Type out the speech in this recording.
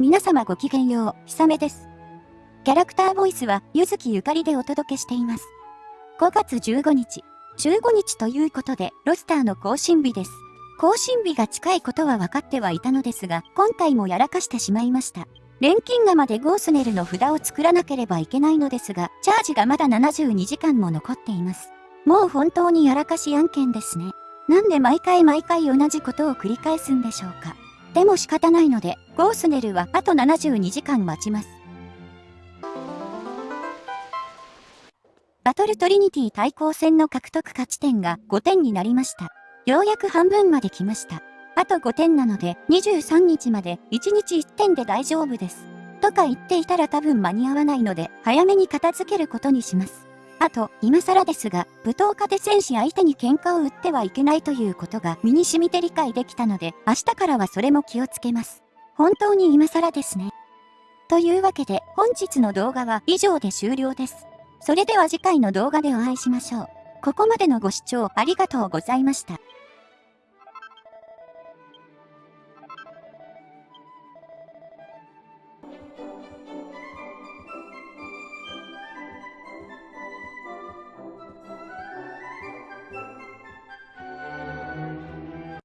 皆様ごきげんよう、ひさめです。キャラクターボイスは、ゆずきゆかりでお届けしています。5月15日、15日ということで、ロスターの更新日です。更新日が近いことは分かってはいたのですが、今回もやらかしてしまいました。錬金釜でゴースネルの札を作らなければいけないのですが、チャージがまだ72時間も残っています。もう本当にやらかし案件ですね。なんで毎回毎回同じことを繰り返すんでしょうか。でも仕方ないので、ゴースネルはあと72時間待ちます。バトルトリニティ対抗戦の獲得勝ち点が5点になりました。ようやく半分まで来ました。あと5点なので23日まで1日1点で大丈夫です。とか言っていたら多分間に合わないので早めに片付けることにします。あと、今更ですが、舞踏家で戦士相手に喧嘩を売ってはいけないということが身に染みて理解できたので、明日からはそれも気をつけます。本当に今更ですね。というわけで、本日の動画は以上で終了です。それでは次回の動画でお会いしましょう。ここまでのご視聴ありがとうございました。